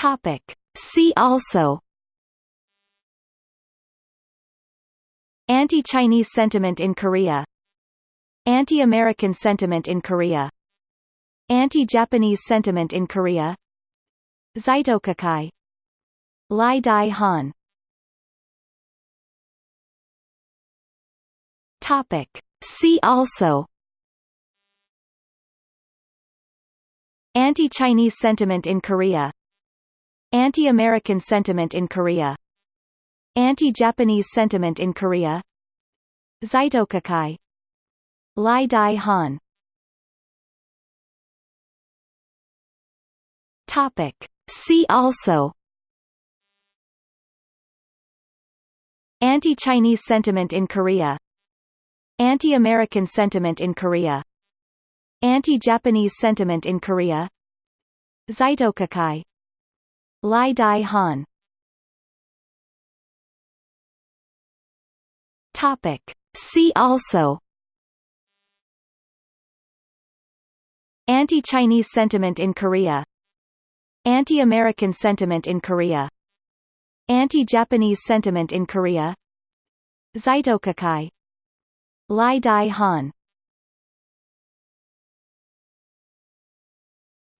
Topic. See also Anti-Chinese sentiment in Korea Anti-American sentiment in Korea Anti-Japanese sentiment in Korea Zaitokukai Lai Dai Han Topic. See also Anti-Chinese sentiment in Korea Anti-American sentiment in Korea Anti-Japanese sentiment in Korea Zaitokukai Lai Dai Han. Topic. See also. Anti-Chinese sentiment in Korea. Anti-American sentiment in Korea. Anti-Japanese sentiment in Korea. Zaitokukai Lai Dai Han. Topic. See also. Anti-Chinese sentiment in Korea. Anti-American sentiment in Korea. Anti-Japanese sentiment in Korea. Zaitokukai Lai Dai Han.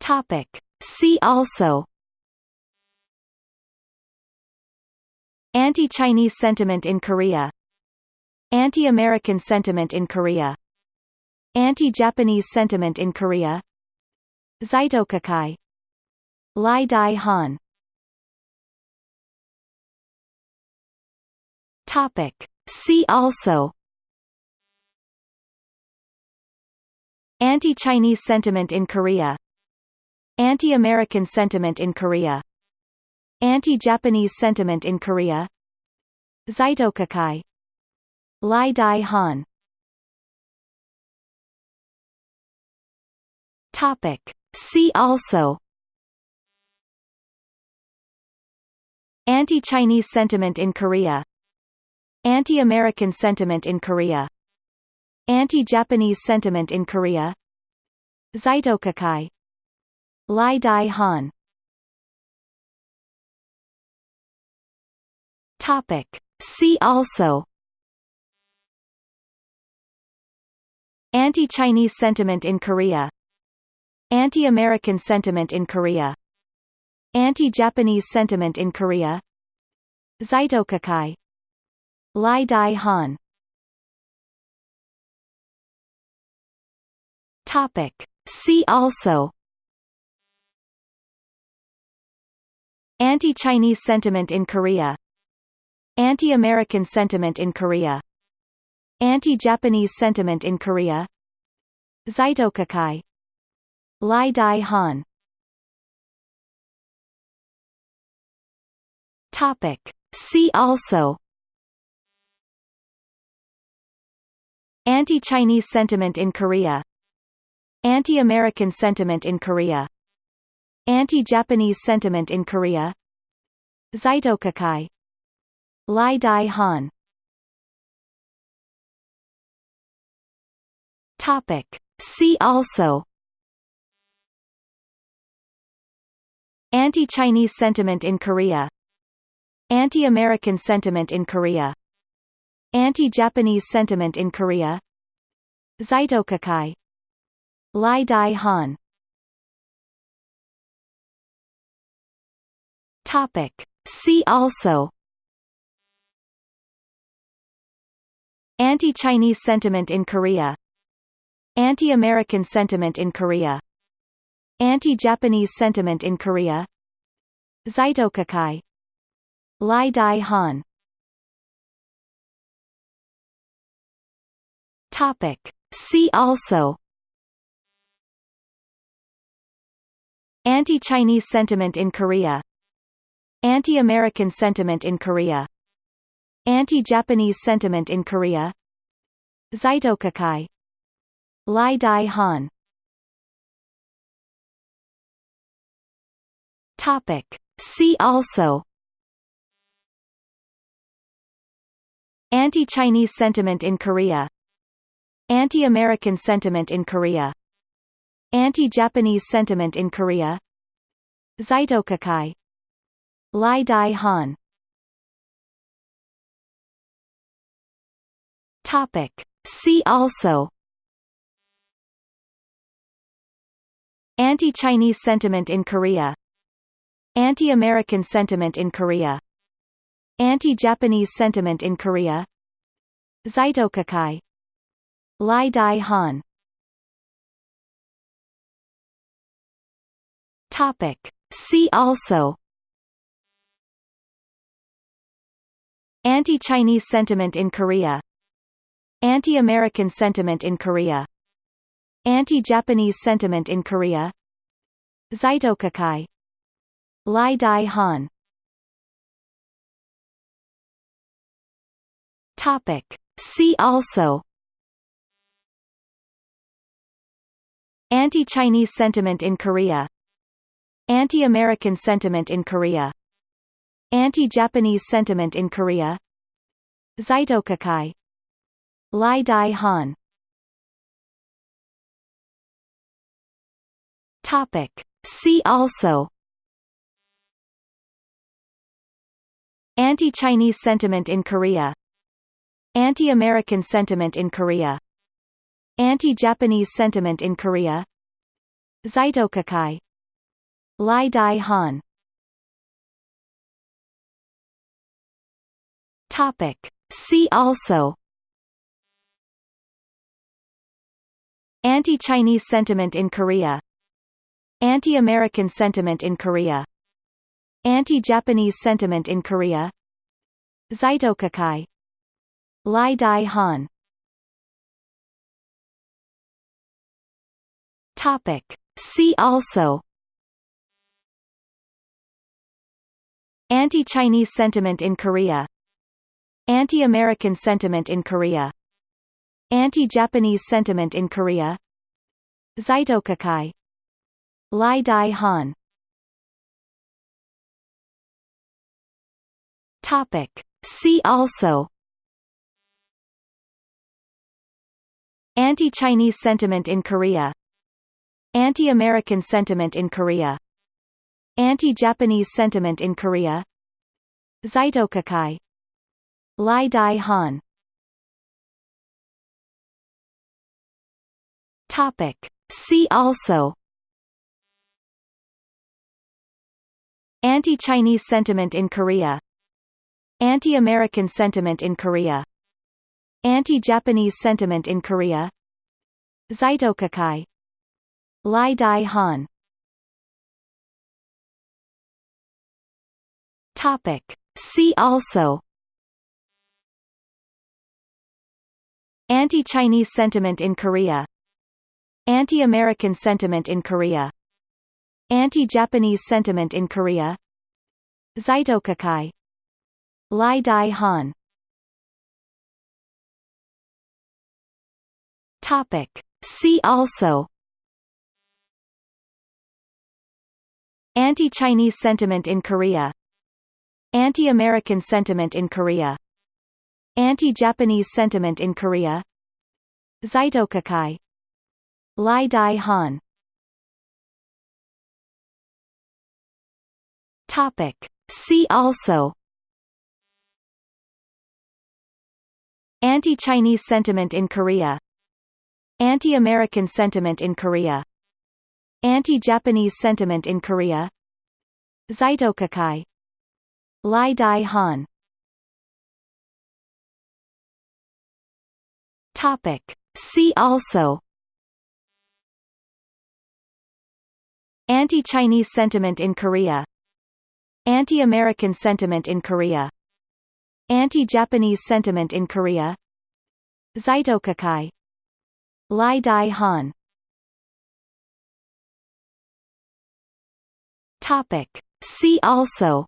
Topic. See also Anti-Chinese sentiment in Korea Anti-American sentiment in Korea Anti-Japanese sentiment in Korea Zaitokukai Lai Dai Han. Topic. See also. Anti-Chinese sentiment in Korea. Anti-American sentiment in Korea Anti-Japanese sentiment in Korea. Zaitokukai. Lai Dai Han. Topic. See also. Anti-Chinese sentiment in Korea. Anti-American sentiment in Korea. Anti-Japanese sentiment in Korea. Zaitokukai. Lai Dai Han Topic. See also. Anti-Chinese sentiment in Korea. Anti-American sentiment in Korea. Anti-Japanese sentiment in Korea. Zaitokukai Lai Dai Han. Topic. See also. Anti-Chinese sentiment in Korea Anti-American sentiment in Korea Anti-Japanese sentiment in Korea Zaitokukai Lai Dai Han. Topic. See also. Anti-Chinese sentiment in Korea. Anti-American sentiment in Korea. Anti-Japanese sentiment in Korea. Zaitokukai Lai Dai Han. Topic. See also. Anti-Chinese sentiment in Korea. Anti-American sentiment in Korea. Anti-Japanese sentiment in Korea. Zaitokukai Lai Dai Han. Topic. See also Anti-Chinese sentiment in Korea Anti-American sentiment in Korea Anti-Japanese sentiment in Korea Zaitokukai Lai Dai Han. Topic. See also. Anti-Chinese sentiment in Korea. Anti-American sentiment in Korea Anti-Japanese sentiment in Korea. Zaitokukai Lai Dai Han. Topic. See also. Anti-Chinese sentiment in Korea. Anti-American sentiment in Korea. Anti-Japanese sentiment in Korea. Zaitokukai Lai Dai Han Topic. See also Anti-Chinese sentiment in Korea Anti-American sentiment in Korea Anti-Japanese sentiment in Korea Zaitokukai Lai Dai Han Topic. See also Anti-Chinese sentiment in Korea Anti-American sentiment in Korea Anti-Japanese sentiment in Korea Zaitokukai Lai Dai Han. Topic. See also. Anti-Chinese sentiment in Korea. Anti-American sentiment in Korea. Anti-Japanese sentiment in Korea. Zaitokukai Lai Dai Han. Topic. See also. Anti-Chinese sentiment in Korea. Anti-American sentiment in Korea. Anti-Japanese sentiment in Korea. Zaitokukai Lai Dai Han. Topic. See also Anti-Chinese sentiment in Korea Anti-American sentiment in Korea Anti-Japanese sentiment in Korea Zaitokukai Lai Dai Han Topic. See also Anti-Chinese sentiment in Korea Anti-American sentiment in Korea Anti-Japanese sentiment in Korea. Zaitokukai. Lai Dai Han. Topic. See also. Anti-Chinese sentiment in Korea. Anti-American sentiment in Korea. Anti-Japanese sentiment in Korea. Zaitokukai. Lai Dai Han Topic. See also. Anti-Chinese sentiment in Korea. Anti-American sentiment in Korea. Anti-Japanese sentiment in Korea. Zaitokukai Lai Dai Han. Topic. See also. Anti-Chinese sentiment in Korea Anti-American sentiment in Korea. Anti-Japanese sentiment in Korea. Zaitokukai Lai Dai Han. Topic. See also. Anti-Chinese sentiment in Korea. Anti-American sentiment in Korea. Anti-Japanese sentiment in Korea. Zaitokukai Lai Dai Han. Topic. See also. Anti-Chinese sentiment in Korea. Anti-American sentiment in Korea. Anti-Japanese sentiment in Korea. Zaitokukai Lai Dai Han. Topic. See also Anti-Chinese sentiment in Korea Anti-American sentiment in Korea Anti-Japanese sentiment in Korea Zaitokukai Lai Dai Han. Topic. See also.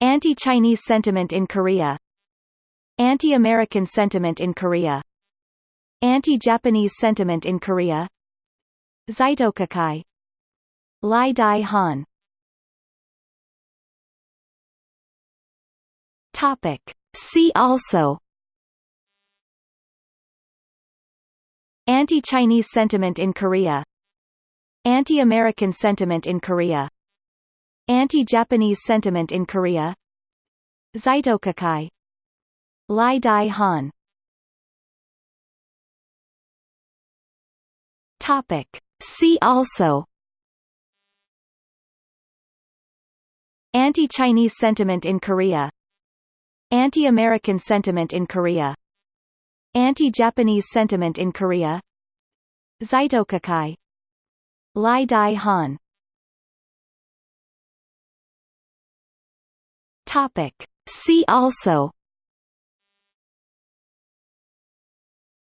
Anti-Chinese sentiment in Korea. Anti-American sentiment in Korea Anti-Japanese sentiment in Korea. Zaitokukai. Lai Dai Han. Topic. See also. Anti-Chinese sentiment in Korea. Anti-American sentiment in Korea. Anti-Japanese sentiment in Korea. Zaitokukai. Lai Dai Han Topic. See also Anti-Chinese sentiment in Korea Anti-American sentiment in Korea Anti-Japanese sentiment in Korea Zaitokukai Lai Dai Han Topic. See also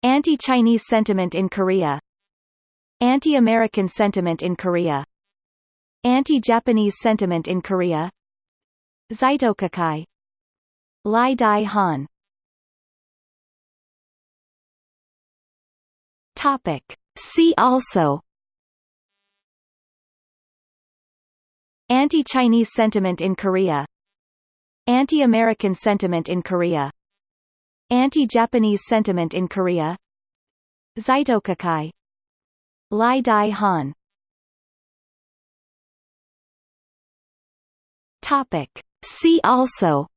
Anti-Chinese sentiment in Korea Anti-American sentiment in Korea Anti-Japanese sentiment in Korea Zaitokukai Lai Dai Han. Topic. See also. Anti-Chinese sentiment in Korea. Anti-American sentiment in Korea. Anti-Japanese sentiment in Korea. Zaitokukai Lai Dai Han. Topic. See also.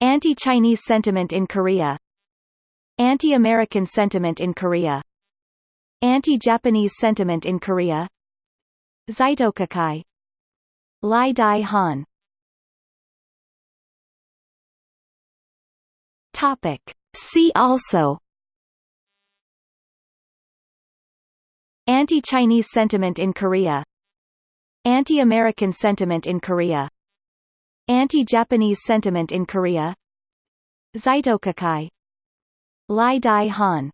Anti-Chinese sentiment in Korea. Anti-American sentiment in Korea. Anti-Japanese sentiment in Korea. Zaitokukai Lai Dai Han. Topic. See also Anti-Chinese sentiment in Korea Anti-American sentiment in Korea Anti-Japanese sentiment in Korea. Zaitokukai Lai Dai Han